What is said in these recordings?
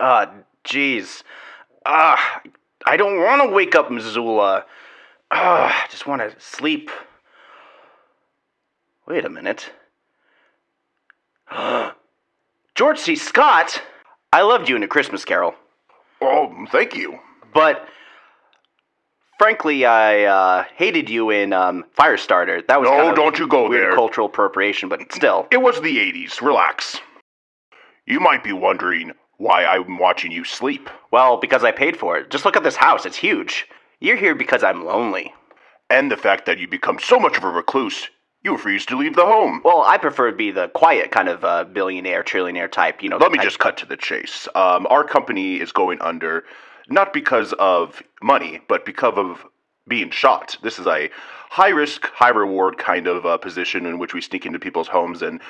Uh, jeez. Uh, I don't want to wake up Missoula. Uh, I just want to sleep. Wait a minute. George C. Scott, I loved you in A Christmas Carol, Oh, thank you. but frankly, I uh, hated you in um, Firestarter. That was No, kind of don't you go weird there. cultural appropriation, but still. It was the 80s. Relax. You might be wondering why I'm watching you sleep. Well, because I paid for it. Just look at this house; it's huge. You're here because I'm lonely. And the fact that you become so much of a recluse, you refuse to leave the home. Well, I prefer to be the quiet kind of uh, billionaire, trillionaire type. You know. Let me type- just cut to the chase. Um, our company is going under, not because of money, but because of being shot. This is a high risk, high reward kind of uh, position in which we sneak into people's homes and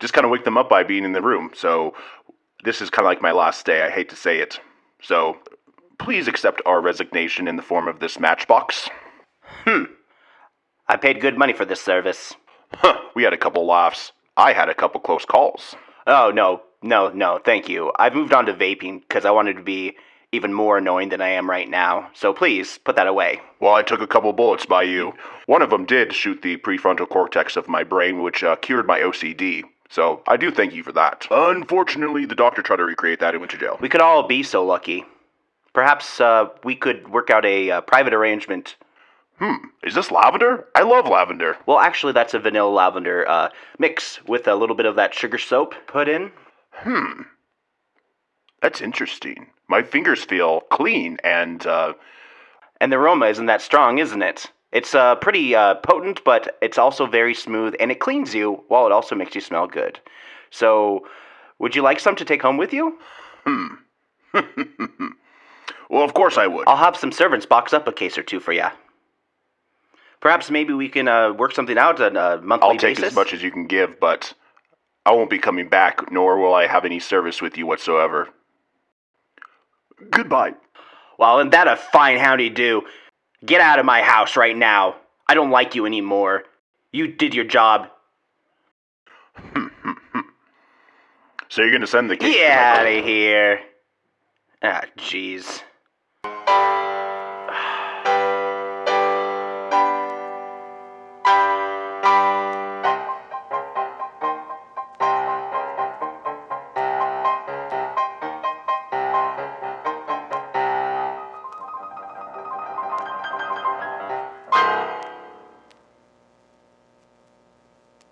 just kind of wake them up by being in the room. So this is kind of like my last day. I hate to say it. So please accept our resignation in the form of this matchbox. Hmm. I paid good money for this service. Huh, we had a couple laughs. I had a couple close calls. Oh no, no, no, thank you. I've moved on to vaping because I wanted to be even more annoying than I am right now. So please put that away. Well, I took a couple bullets by you. One of them did shoot the prefrontal cortex of my brain, which uh, cured my OCD. So I do thank you for that. Unfortunately, the doctor tried to recreate that and went to jail. We could all be so lucky. Perhaps uh, we could work out a uh, private arrangement. Hmm, is this lavender? I love lavender. Well, actually, that's a vanilla lavender uh, mix with a little bit of that sugar soap put in. Hmm. That's interesting. My fingers feel clean and, uh, And the aroma isn't that strong, isn't it? It's uh, pretty uh, potent, but it's also very smooth, and it cleans you while it also makes you smell good. So, would you like some to take home with you? well, of course I would. I'll have some servants box up a case or two for you. Perhaps maybe we can uh, work something out on a monthly I'll take basis. as much as you can give, but I won't be coming back, nor will I have any service with you whatsoever. Goodbye. Well, isn't that a fine howdy do? Get out of my house right now. I don't like you anymore. You did your job. So you're gonna send the to Get out of here. Ah, jeez.